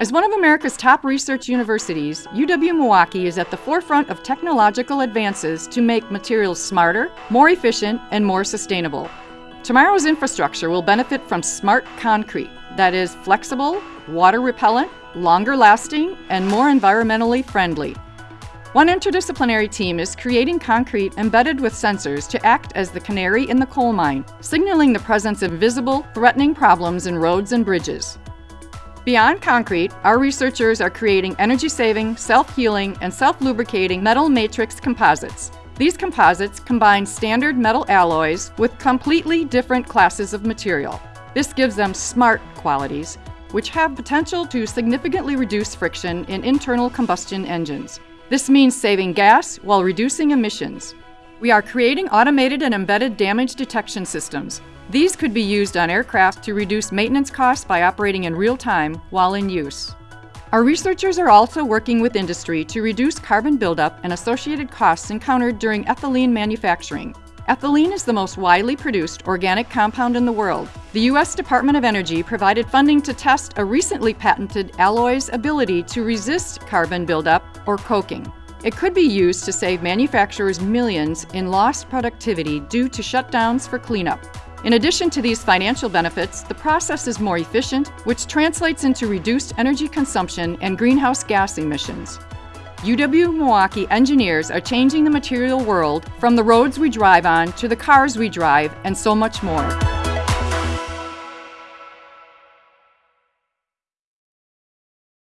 As one of America's top research universities, UW-Milwaukee is at the forefront of technological advances to make materials smarter, more efficient, and more sustainable. Tomorrow's infrastructure will benefit from smart concrete that is flexible, water repellent, longer lasting, and more environmentally friendly. One interdisciplinary team is creating concrete embedded with sensors to act as the canary in the coal mine, signaling the presence of visible, threatening problems in roads and bridges. Beyond concrete, our researchers are creating energy-saving, self-healing, and self-lubricating metal matrix composites. These composites combine standard metal alloys with completely different classes of material. This gives them smart qualities, which have potential to significantly reduce friction in internal combustion engines. This means saving gas while reducing emissions. We are creating automated and embedded damage detection systems. These could be used on aircraft to reduce maintenance costs by operating in real time while in use. Our researchers are also working with industry to reduce carbon buildup and associated costs encountered during ethylene manufacturing. Ethylene is the most widely produced organic compound in the world. The U.S. Department of Energy provided funding to test a recently patented alloy's ability to resist carbon buildup or coking. It could be used to save manufacturers millions in lost productivity due to shutdowns for cleanup. In addition to these financial benefits, the process is more efficient, which translates into reduced energy consumption and greenhouse gas emissions. UW-Milwaukee engineers are changing the material world from the roads we drive on to the cars we drive and so much more.